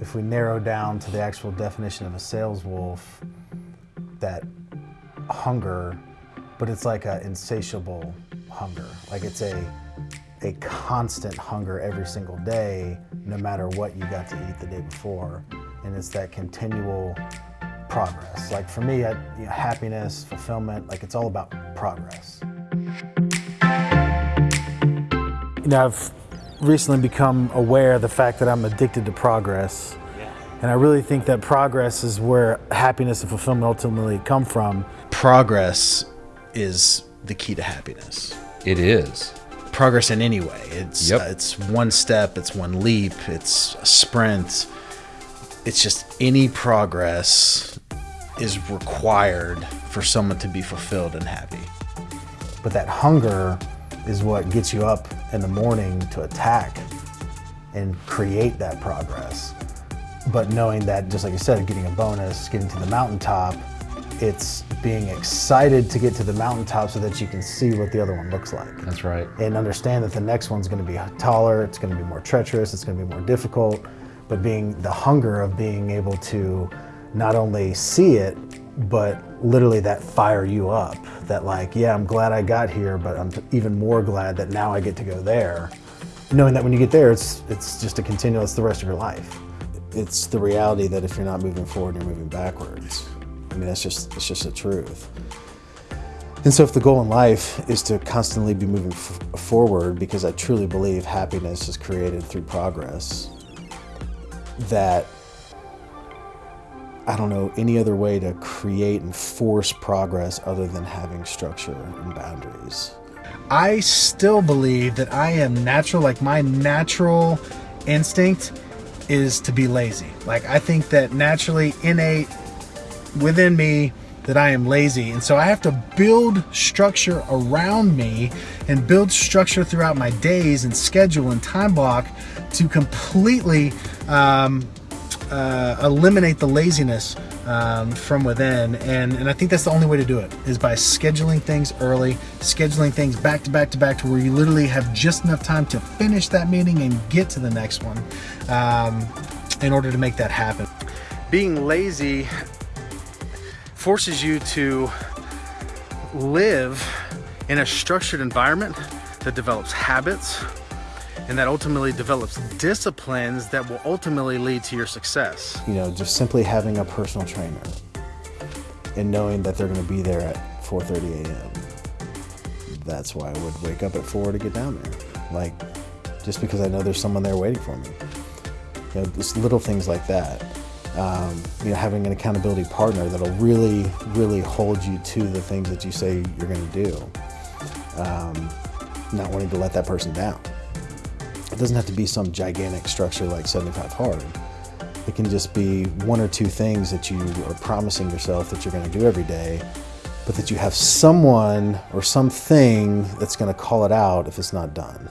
if we narrow down to the actual definition of a sales wolf, that hunger, but it's like an insatiable hunger. Like it's a a constant hunger every single day, no matter what you got to eat the day before. And it's that continual progress. Like for me, I, you know, happiness, fulfillment, like it's all about progress. You know, I've recently become aware of the fact that I'm addicted to progress. And I really think that progress is where happiness and fulfillment ultimately come from. Progress is the key to happiness. It is. Progress in any way. It's Yep. uh, it's one step, it's one leap, it's a sprint. It's just any progress is required for someone to be fulfilled and happy. But that hunger is what gets you up in the morning to attack and create that progress. But knowing that, just like you said, getting a bonus, getting to the mountaintop, it's being excited to get to the mountaintop so that you can see what the other one looks like. That's right. And understand that the next one's gonna be taller, it's gonna be more treacherous, it's gonna be more difficult. But being the hunger of being able to not only see it, but literally that fire you up. That like, yeah, I'm glad I got here, but I'm even more glad that now I get to go there. Knowing that when you get there, it's it's just a continuous the rest of your life. It's the reality that if you're not moving forward, you're moving backwards. I mean, that's just it's just the truth. And so, if the goal in life is to constantly be moving forward, because I truly believe happiness is created through progress, that I don't know any other way to create and force progress other than having structure and boundaries. I still believe that I am natural, like my natural instinct is to be lazy. Like I think that naturally innate within me that I am lazy. And so I have to build structure around me and build structure throughout my days and schedule and time block to completely um, uh, eliminate the laziness um, from within. And, and I think that's the only way to do it is by scheduling things early, scheduling things back to back to back to where you literally have just enough time to finish that meeting and get to the next one um, in order to make that happen. Being lazy forces you to live in a structured environment that develops habits and that ultimately develops disciplines that will ultimately lead to your success. You know, just simply having a personal trainer and knowing that they're going to be there at 4:30 a.m. That's why I would wake up at four to get down there. Like, just because I know there's someone there waiting for me. You know, just little things like that. Um, you know, having an accountability partner that'll really, really hold you to the things that you say you're going to do. Um, not wanting to let that person down. It doesn't have to be some gigantic structure like 75 Hard. It can just be one or two things that you are promising yourself that you're going to do every day, but that you have someone or something that's going to call it out if it's not done.